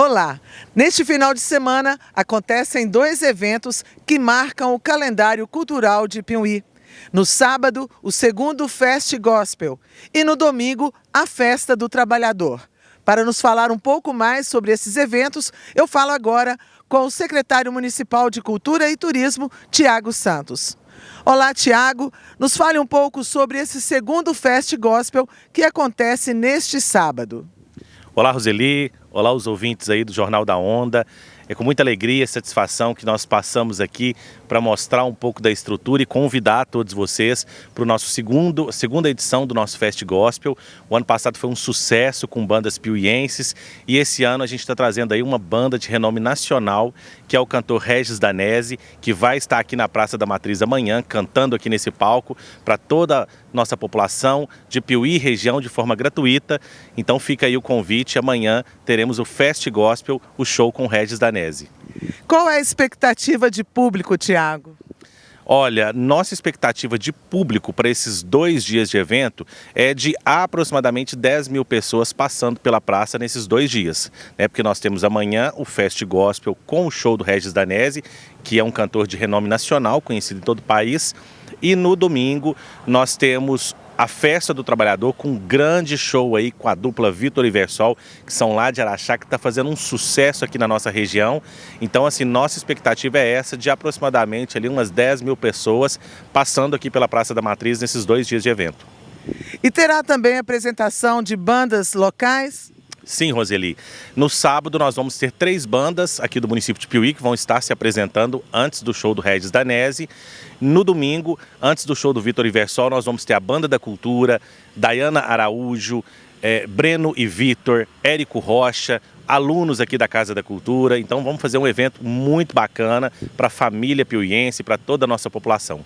Olá! Neste final de semana acontecem dois eventos que marcam o calendário cultural de Piuí. No sábado, o segundo Fest Gospel e no domingo, a Festa do Trabalhador. Para nos falar um pouco mais sobre esses eventos, eu falo agora com o secretário municipal de Cultura e Turismo, Tiago Santos. Olá, Tiago. Nos fale um pouco sobre esse segundo Fest Gospel que acontece neste sábado. Olá, Roseli. Olá, os ouvintes aí do Jornal da Onda. É com muita alegria e satisfação que nós passamos aqui para mostrar um pouco da estrutura e convidar todos vocês para o nosso segundo, segunda edição do nosso Fest Gospel. O ano passado foi um sucesso com bandas piuienses e esse ano a gente está trazendo aí uma banda de renome nacional, que é o cantor Regis Danese, que vai estar aqui na Praça da Matriz amanhã, cantando aqui nesse palco para toda a nossa população de Piuí e região de forma gratuita. Então fica aí o convite, amanhã teremos o Fest Gospel, o show com Regis Danese. Qual é a expectativa de público, Tiago? Olha, nossa expectativa de público para esses dois dias de evento é de aproximadamente 10 mil pessoas passando pela praça nesses dois dias. Né? Porque nós temos amanhã o Fest Gospel com o show do Regis Danese, que é um cantor de renome nacional, conhecido em todo o país. E no domingo nós temos a Festa do Trabalhador com um grande show aí com a dupla Vitor e Versol, que são lá de Araxá, que está fazendo um sucesso aqui na nossa região. Então, assim, nossa expectativa é essa de aproximadamente ali umas 10 mil pessoas passando aqui pela Praça da Matriz nesses dois dias de evento. E terá também apresentação de bandas locais? Sim, Roseli. No sábado nós vamos ter três bandas aqui do município de Piuí que vão estar se apresentando antes do show do Regis Danese. No domingo, antes do show do Vitor Iversol, nós vamos ter a Banda da Cultura, Dayana Araújo, é, Breno e Vitor, Érico Rocha, alunos aqui da Casa da Cultura. Então vamos fazer um evento muito bacana para a família piuiense, para toda a nossa população.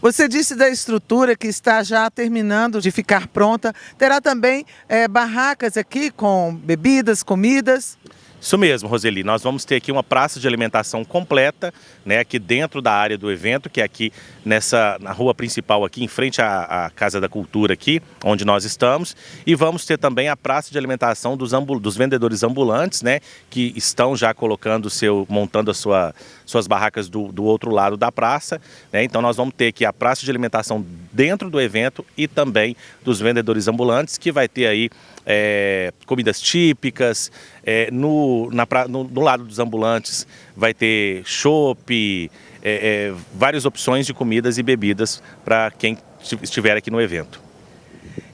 Você disse da estrutura que está já terminando de ficar pronta. Terá também é, barracas aqui com bebidas, comidas? Isso mesmo, Roseli. Nós vamos ter aqui uma praça de alimentação completa, né, aqui dentro da área do evento, que é aqui nessa na rua principal aqui em frente à, à Casa da Cultura aqui, onde nós estamos, e vamos ter também a praça de alimentação dos, dos vendedores ambulantes, né, que estão já colocando seu montando a sua suas barracas do, do outro lado da praça, né? Então nós vamos ter aqui a praça de alimentação dentro do evento e também dos vendedores ambulantes, que vai ter aí é, comidas típicas, é, no, na, no, no, lado dos ambulantes vai ter chopp, é, é, várias opções de comidas e bebidas para quem estiver aqui no evento.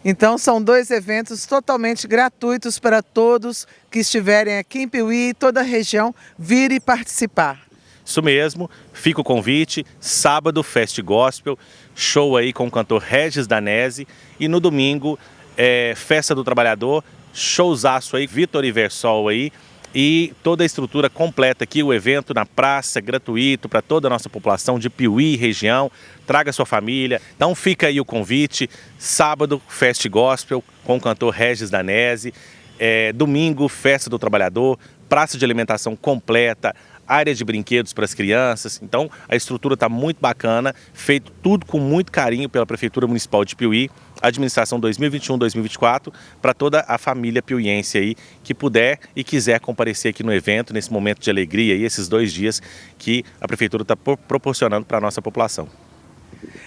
Então são dois eventos totalmente gratuitos para todos que estiverem aqui em Piuí e toda a região vir e participar. Isso mesmo, fica o convite, sábado Fest Gospel, show aí com o cantor Regis Danese e no domingo é, Festa do Trabalhador, showzaço aí, Vitor Iversol aí, e toda a estrutura completa aqui, o evento na praça, gratuito para toda a nossa população de Piuí região, traga sua família. Então fica aí o convite, sábado, Fest Gospel com o cantor Regis Danese, é, domingo, Festa do Trabalhador, praça de alimentação completa, área de brinquedos para as crianças. Então a estrutura está muito bacana, feito tudo com muito carinho pela Prefeitura Municipal de Piuí, administração 2021-2024, para toda a família piuiense aí que puder e quiser comparecer aqui no evento, nesse momento de alegria e esses dois dias que a Prefeitura está proporcionando para a nossa população.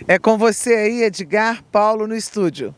É com você aí, Edgar Paulo, no estúdio.